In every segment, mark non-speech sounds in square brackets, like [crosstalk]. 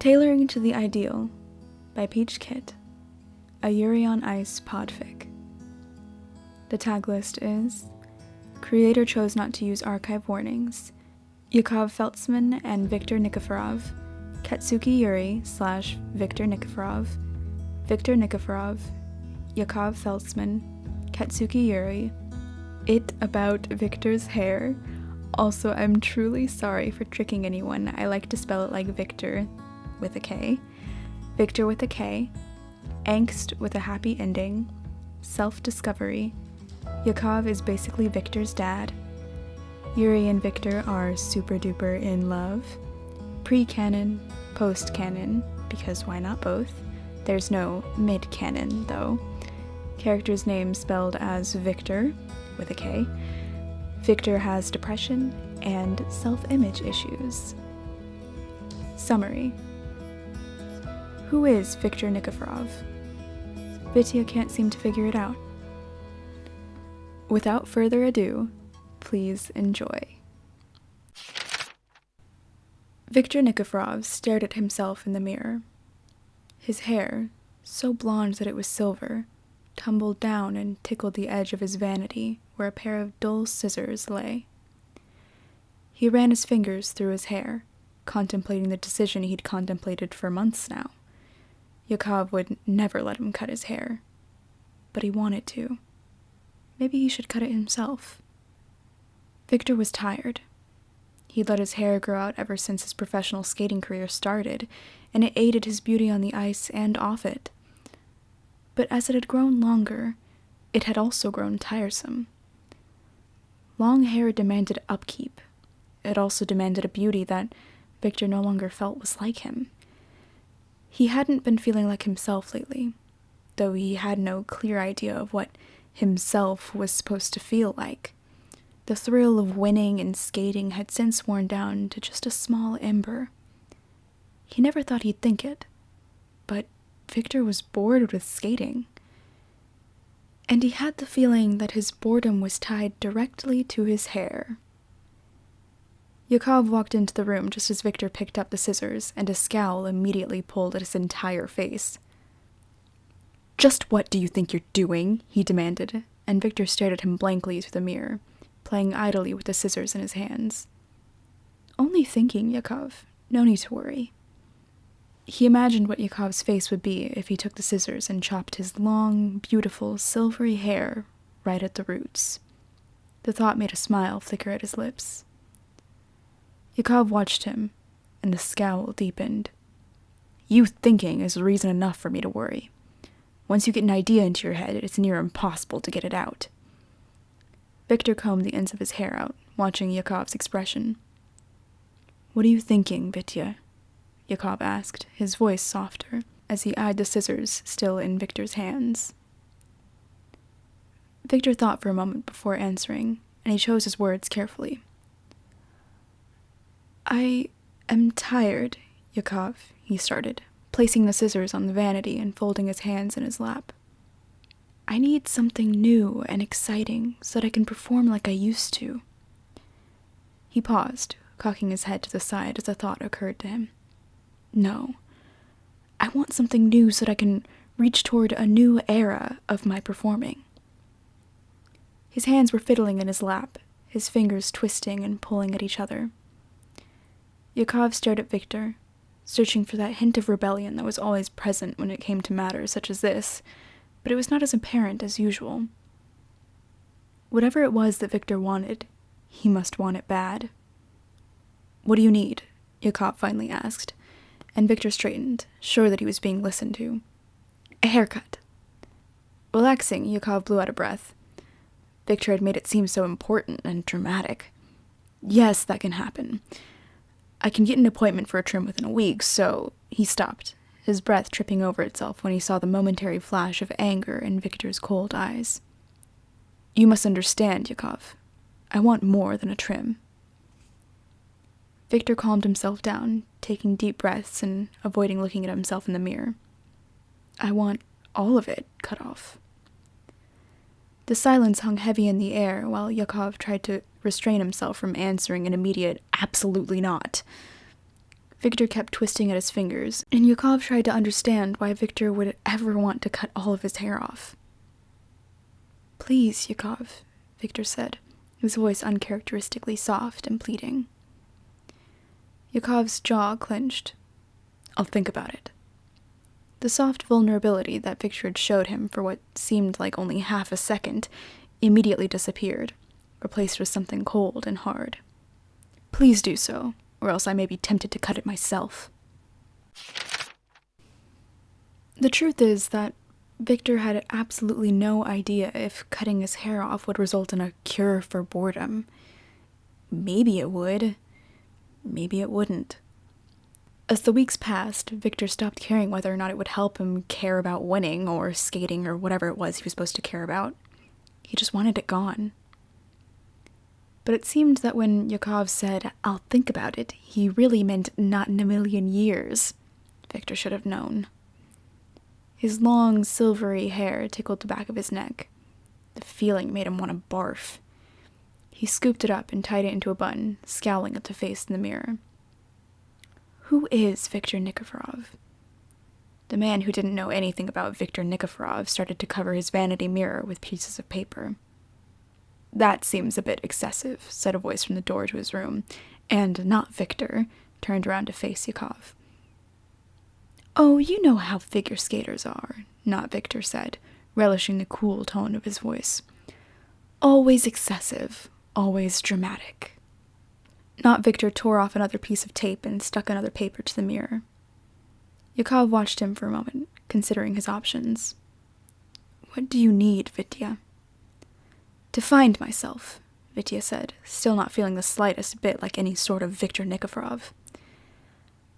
Tailoring to the Ideal by Peach Kit, a Yuri on Ice podfic. The tag list is Creator chose not to use archive warnings. Yakov Feltsman and Viktor Nikiforov, Katsuki Yuri slash Viktor Nikiforov, Viktor Nikiforov, Yakov Feltsman, Katsuki Yuri, It About Victor's Hair. Also, I'm truly sorry for tricking anyone. I like to spell it like Victor with a K, Victor with a K, Angst with a happy ending, Self Discovery. Yakov is basically Victor's dad. Yuri and Victor are super duper in love. Pre canon, post canon, because why not both? There's no mid canon, though. Character's name spelled as Victor, with a K. Victor has depression and self image issues. Summary Who is Viktor Nikiforov? Vitya can't seem to figure it out. Without further ado, please enjoy. Viktor Nikiforov stared at himself in the mirror. His hair, so blonde that it was silver, tumbled down and tickled the edge of his vanity where a pair of dull scissors lay. He ran his fingers through his hair, contemplating the decision he'd contemplated for months now. Yakov would never let him cut his hair, but he wanted to. Maybe he should cut it himself. Victor was tired. He'd let his hair grow out ever since his professional skating career started, and it aided his beauty on the ice and off it. But as it had grown longer, it had also grown tiresome. Long hair demanded upkeep. It also demanded a beauty that Victor no longer felt was like him. He hadn't been feeling like himself lately, though he had no clear idea of what himself was supposed to feel like. The thrill of winning and skating had since worn down to just a small ember. He never thought he'd think it, but Victor was bored with skating. And he had the feeling that his boredom was tied directly to his hair. Yakov walked into the room just as Victor picked up the scissors, and a scowl immediately pulled at his entire face. Just what do you think you're doing? he demanded, and Victor stared at him blankly through the mirror, playing idly with the scissors in his hands. Only thinking, Yakov. No need to worry. He imagined what Yakov's face would be if he took the scissors and chopped his long, beautiful, silvery hair right at the roots. The thought made a smile flicker at his lips. Yakov watched him, and the scowl deepened. You thinking is reason enough for me to worry. Once you get an idea into your head, it's near impossible to get it out. Victor combed the ends of his hair out, watching Yakov's expression. What are you thinking, Vitya? Yakov asked, his voice softer, as he eyed the scissors still in Victor's hands. Victor thought for a moment before answering, and he chose his words carefully. I am tired, Yakov, he started, placing the scissors on the vanity and folding his hands in his lap. I need something new and exciting so that I can perform like I used to. He paused, cocking his head to the side as a thought occurred to him. No. I want something new so that I can reach toward a new era of my performing. His hands were fiddling in his lap, his fingers twisting and pulling at each other. Yakov stared at Victor, searching for that hint of rebellion that was always present when it came to matters such as this, but it was not as apparent as usual. Whatever it was that Victor wanted, he must want it bad. What do you need? Yakov finally asked, and Victor straightened, sure that he was being listened to. A haircut. Relaxing, Yakov blew out a breath. Victor had made it seem so important and dramatic. Yes, that can happen. I can get an appointment for a trim within a week, so he stopped, his breath tripping over itself when he saw the momentary flash of anger in Victor's cold eyes. You must understand, Yakov. I want more than a trim. Victor calmed himself down, taking deep breaths and avoiding looking at himself in the mirror. I want all of it cut off. The silence hung heavy in the air while Yakov tried to restrain himself from answering an immediate absolutely not. Victor kept twisting at his fingers, and Yukov tried to understand why Victor would ever want to cut all of his hair off. Please, Yukov, Victor said, his voice uncharacteristically soft and pleading. Yukov's jaw clenched. I'll think about it. The soft vulnerability that Victor had showed him for what seemed like only half a second immediately disappeared, replaced with something cold and hard. Please do so, or else I may be tempted to cut it myself. The truth is that Victor had absolutely no idea if cutting his hair off would result in a cure for boredom. Maybe it would. Maybe it wouldn't. As the weeks passed, Victor stopped caring whether or not it would help him care about winning or skating or whatever it was he was supposed to care about. He just wanted it gone. But it seemed that when Yakov said, I'll think about it, he really meant not in a million years. Victor should have known. His long, silvery hair tickled the back of his neck. The feeling made him want to barf. He scooped it up and tied it into a bun, scowling at the face in the mirror. Who is Viktor Nikiforov? The man who didn't know anything about Viktor Nikiforov started to cover his vanity mirror with pieces of paper. That seems a bit excessive, said a voice from the door to his room, and not Victor turned around to face Yakov. Oh, you know how figure skaters are, not Victor said, relishing the cool tone of his voice. Always excessive, always dramatic. Not Victor tore off another piece of tape and stuck another paper to the mirror. Yakov watched him for a moment, considering his options. What do you need, Vitya? To find myself, Vitya said, still not feeling the slightest bit like any sort of Victor Nikiforov.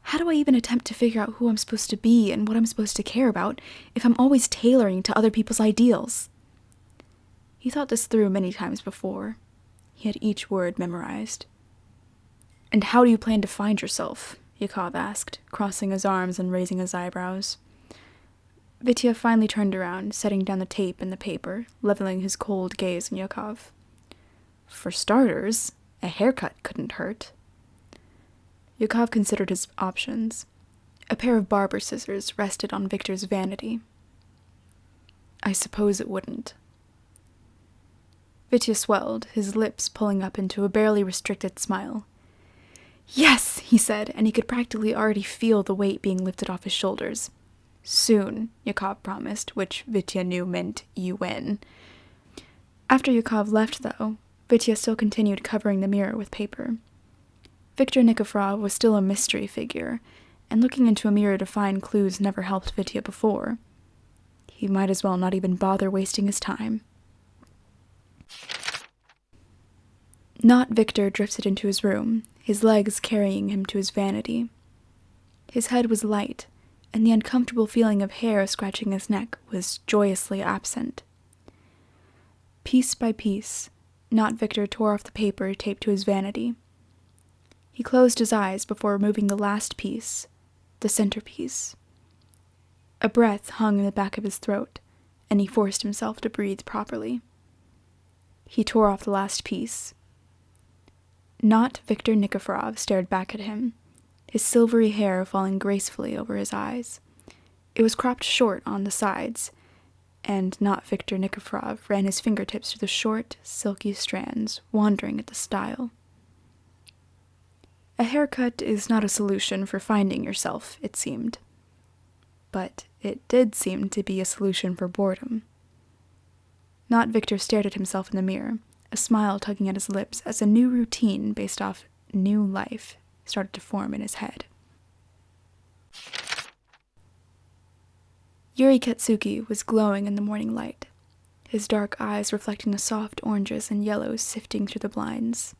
How do I even attempt to figure out who I'm supposed to be and what I'm supposed to care about if I'm always tailoring to other people's ideals? He thought this through many times before. He had each word memorized. And how do you plan to find yourself? Yakov asked, crossing his arms and raising his eyebrows. Vitya finally turned around, setting down the tape and the paper, leveling his cold gaze on Yakov. For starters, a haircut couldn't hurt. Yakov considered his options. A pair of barber scissors rested on Victor's vanity. I suppose it wouldn't. Vitya swelled, his lips pulling up into a barely restricted smile. Yes, he said, and he could practically already feel the weight being lifted off his shoulders. Soon, Yakov promised, which Vitya knew meant you win. After Yakov left, though, Vitya still continued covering the mirror with paper. Viktor Nikiforov was still a mystery figure, and looking into a mirror to find clues never helped Vitya before. He might as well not even bother wasting his time. Not Victor drifted into his room, his legs carrying him to his vanity. His head was light, and the uncomfortable feeling of hair scratching his neck was joyously absent. Piece by piece, Not Victor tore off the paper taped to his vanity. He closed his eyes before removing the last piece, the centerpiece. A breath hung in the back of his throat, and he forced himself to breathe properly. He tore off the last piece, not Victor Nikiforov stared back at him, his silvery hair falling gracefully over his eyes. It was cropped short on the sides, and not Victor Nikiforov ran his fingertips through the short, silky strands, wondering at the style. A haircut is not a solution for finding yourself, it seemed. But it did seem to be a solution for boredom. Not Victor stared at himself in the mirror, a smile tugging at his lips as a new routine based off new life started to form in his head. Yuri Katsuki was glowing in the morning light, his dark eyes reflecting the soft oranges and yellows sifting through the blinds.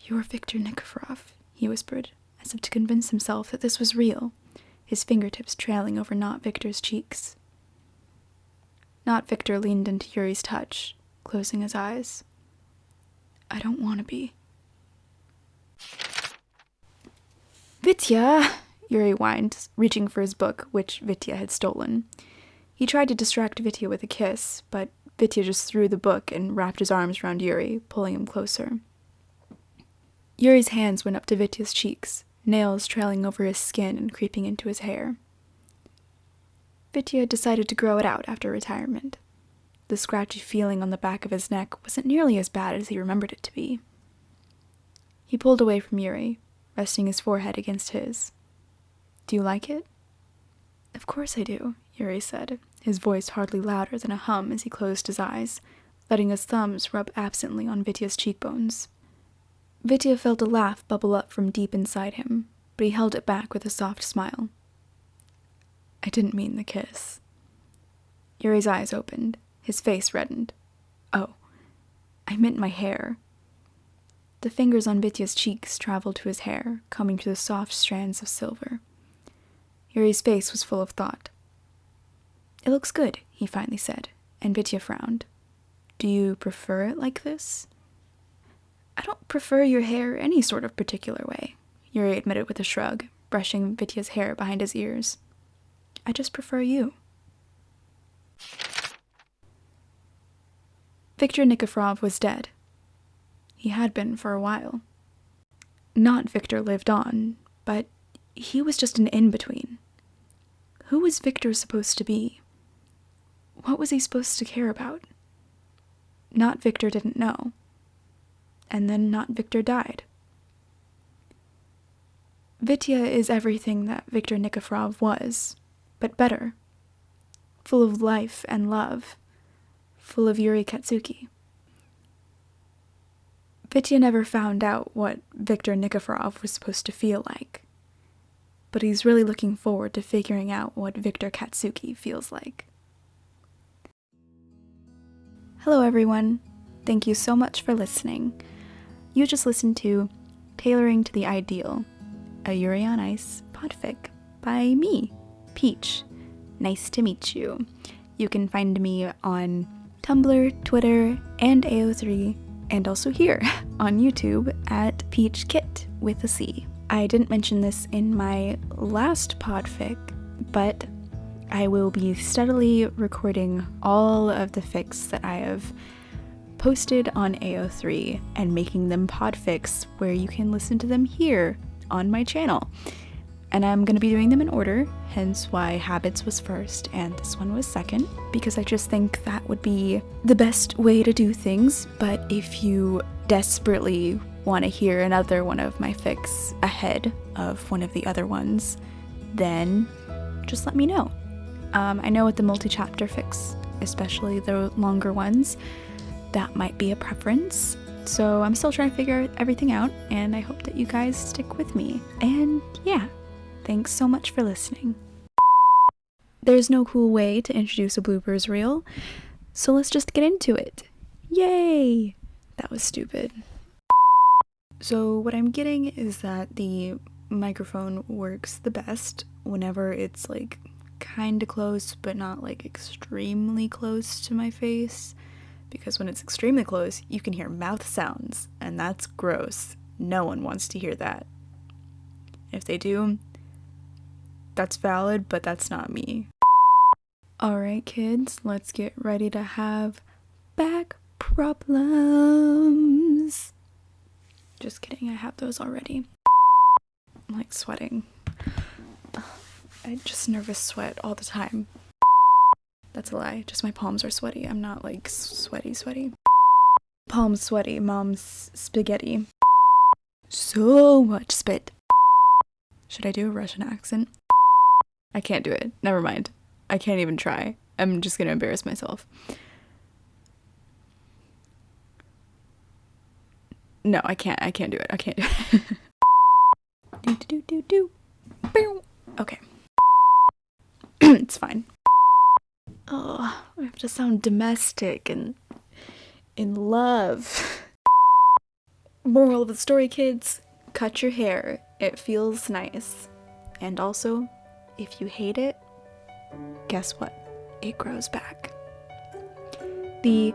You're Victor Nikiforov, he whispered, as if to convince himself that this was real, his fingertips trailing over Not Victor's cheeks. Not Victor leaned into Yuri's touch, closing his eyes. I don't want to be. Vitya! Yuri whined, reaching for his book, which Vitya had stolen. He tried to distract Vitya with a kiss, but Vitya just threw the book and wrapped his arms around Yuri, pulling him closer. Yuri's hands went up to Vitya's cheeks, nails trailing over his skin and creeping into his hair. Vitya decided to grow it out after retirement. The scratchy feeling on the back of his neck wasn't nearly as bad as he remembered it to be. He pulled away from Yuri, resting his forehead against his. Do you like it? Of course I do, Yuri said, his voice hardly louder than a hum as he closed his eyes, letting his thumbs rub absently on Vitya's cheekbones. Vitya felt a laugh bubble up from deep inside him, but he held it back with a soft smile. I didn't mean the kiss. Yuri's eyes opened, his face reddened. Oh, I meant my hair. The fingers on Vitya's cheeks traveled to his hair, combing through the soft strands of silver. Yuri's face was full of thought. It looks good, he finally said, and Vitya frowned. Do you prefer it like this? I don't prefer your hair any sort of particular way, Yuri admitted with a shrug, brushing Vitya's hair behind his ears. I just prefer you. Viktor Nikiforov was dead. He had been for a while. Not Victor lived on, but he was just an in between. Who was Victor supposed to be? What was he supposed to care about? Not Victor didn't know. And then not Victor died. Vitya is everything that Victor Nikiforov was, but better. Full of life and love. Full of Yuri Katsuki. Vitya never found out what Viktor Nikiforov was supposed to feel like. But he's really looking forward to figuring out what Viktor Katsuki feels like. Hello, everyone. Thank you so much for listening. You just listened to Tailoring to the Ideal, a Yuri on Ice podfic by me, Peach. Nice to meet you. You can find me on Tumblr, Twitter, and AO3 and also here [laughs] on YouTube at Peach Kit with a C. I didn't mention this in my last podfic, but I will be steadily recording all of the fics that I have posted on AO3 and making them podfics where you can listen to them here on my channel and I'm going to be doing them in order, hence why Habits was first and this one was second, because I just think that would be the best way to do things. But if you desperately want to hear another one of my fics ahead of one of the other ones, then just let me know. Um, I know with the multi chapter fics, especially the longer ones, that might be a preference. So I'm still trying to figure everything out, and I hope that you guys stick with me. And yeah, Thanks so much for listening. There's no cool way to introduce a bloopers reel, so let's just get into it. Yay! That was stupid. So, what I'm getting is that the microphone works the best whenever it's like kind of close, but not like extremely close to my face. Because when it's extremely close, you can hear mouth sounds, and that's gross. No one wants to hear that. If they do, that's valid, but that's not me. Alright, kids, let's get ready to have back problems. Just kidding, I have those already. I'm like sweating. I just nervous sweat all the time. That's a lie, just my palms are sweaty. I'm not like sweaty, sweaty. Palms sweaty, mom's spaghetti. So much spit. Should I do a Russian accent? I can't do it. Never mind. I can't even try. I'm just gonna embarrass myself. No, I can't. I can't do it. I can't do it. [laughs] do do do do do. Okay. [clears throat] it's fine. Oh, I have to sound domestic and in love. [laughs] Moral of the story, kids: cut your hair. It feels nice, and also if you hate it, guess what? It grows back. The.